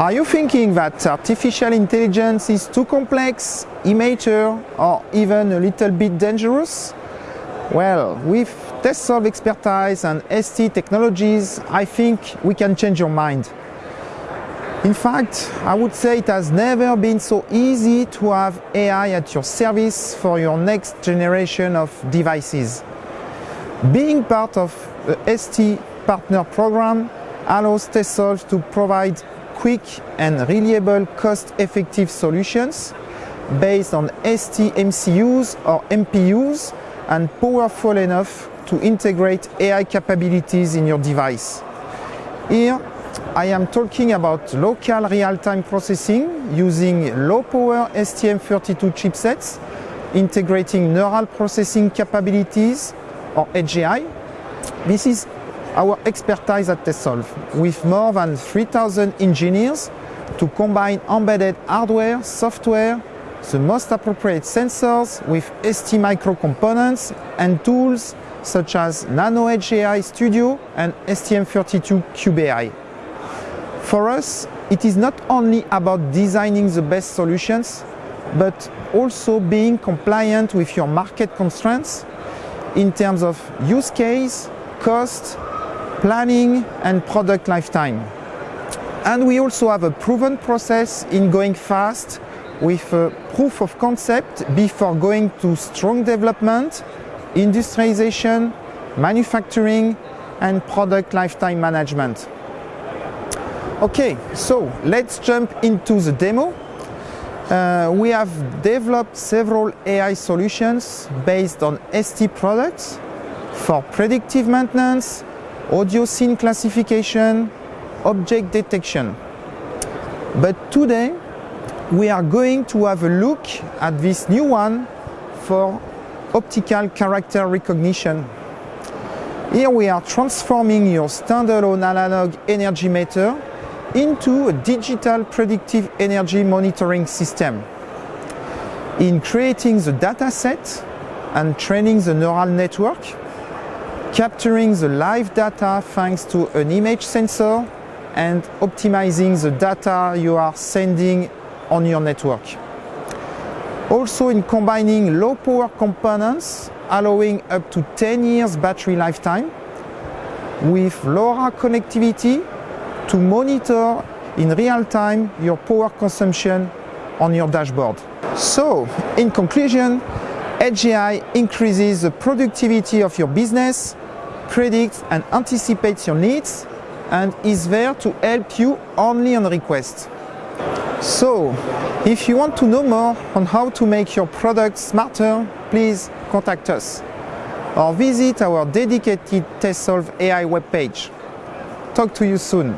Are you thinking that artificial intelligence is too complex, immature or even a little bit dangerous? Well, with Tessolve expertise and ST technologies, I think we can change your mind. In fact, I would say it has never been so easy to have AI at your service for your next generation of devices. Being part of the ST partner program allows Tessolve to provide quick and reliable cost-effective solutions based on ST MCUs or MPUs and powerful enough to integrate AI capabilities in your device. Here, I am talking about local real-time processing using low-power STM32 chipsets, integrating neural processing capabilities or edge AI. This is our expertise at Tessolve with more than 3,000 engineers to combine embedded hardware, software, the most appropriate sensors with ST micro components and tools such as NanoEdge AI Studio and STM32Cube For us, it is not only about designing the best solutions, but also being compliant with your market constraints in terms of use case, cost, planning and product lifetime. And we also have a proven process in going fast with a proof of concept before going to strong development, industrialization, manufacturing and product lifetime management. Okay, so let's jump into the demo. Uh, we have developed several AI solutions based on ST products for predictive maintenance, audio scene classification, object detection. But today we are going to have a look at this new one for optical character recognition. Here we are transforming your standalone analog energy meter into a digital predictive energy monitoring system. In creating the data set and training the neural network, capturing the live data thanks to an image sensor and optimizing the data you are sending on your network. Also in combining low power components allowing up to 10 years battery lifetime with LoRa connectivity to monitor in real time your power consumption on your dashboard. So, in conclusion, Edge AI increases the productivity of your business predicts and anticipates your needs and is there to help you only on request. So, if you want to know more on how to make your product smarter, please contact us or visit our dedicated Tessolve AI webpage. Talk to you soon.